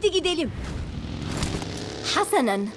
Hadi gidelim. Hasanen.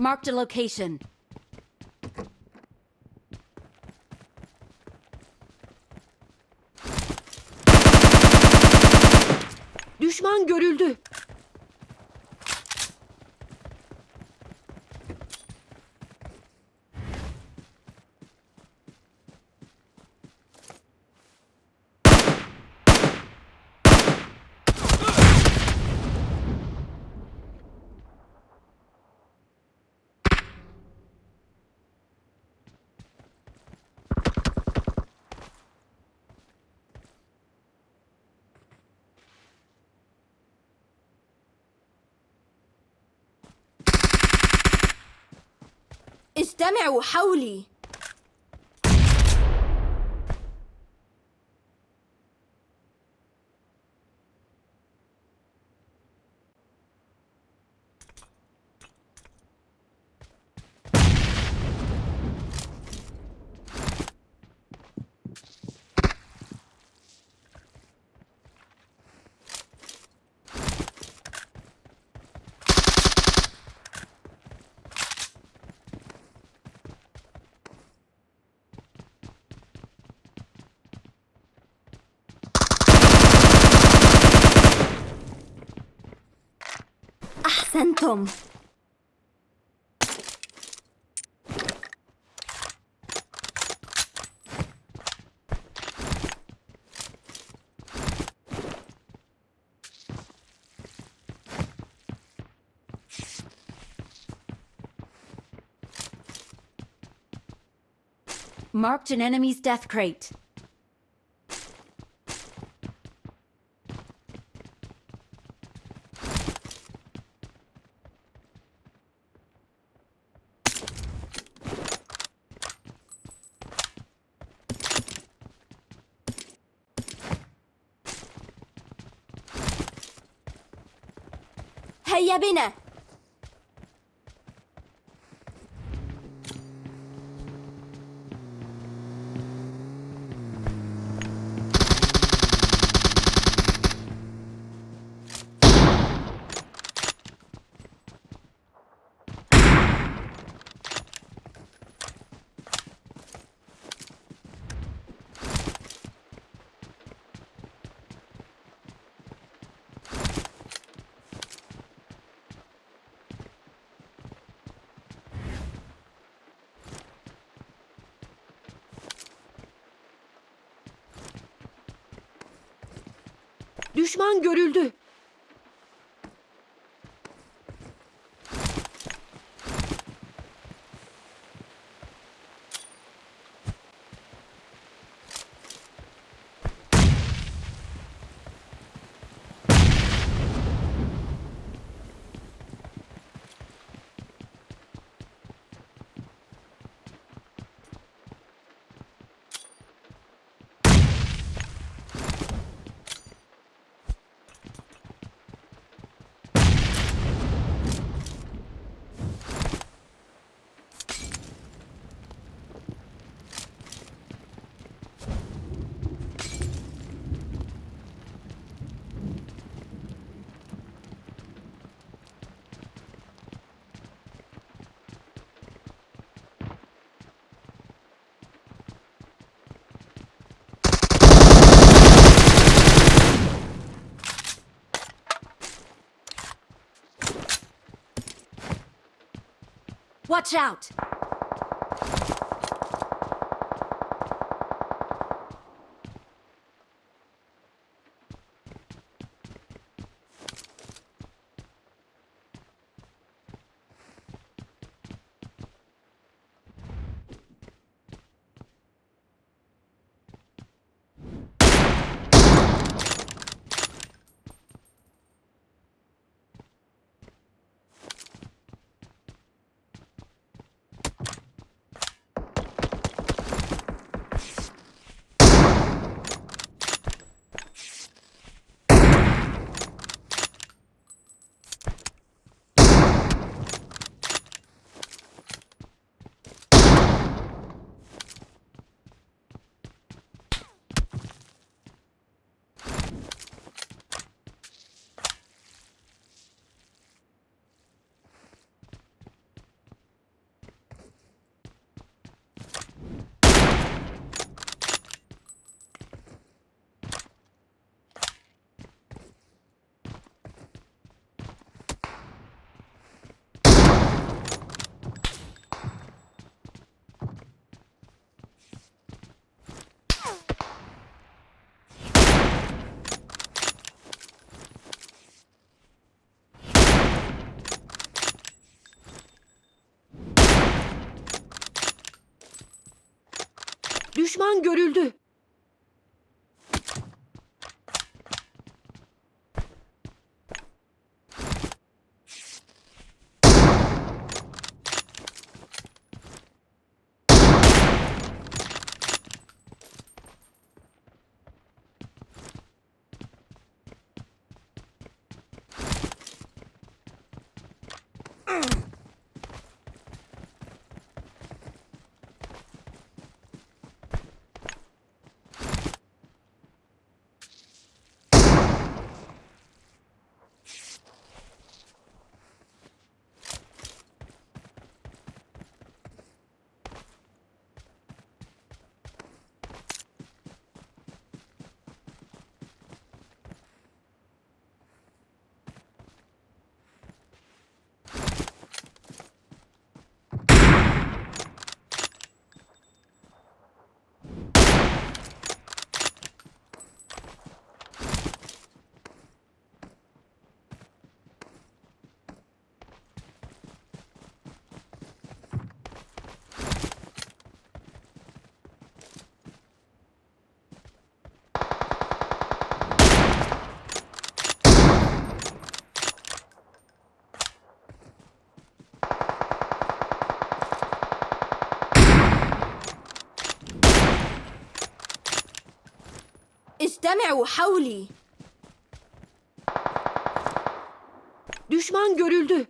Marked a location. Düşman görüldü. اجتمعوا حولي. Akcentom. Marked an enemy's death crate. هيا بنا. Düşman görüldü. Watch out! Düşman görüldü. استمعوا حولي. Düşman görüldü.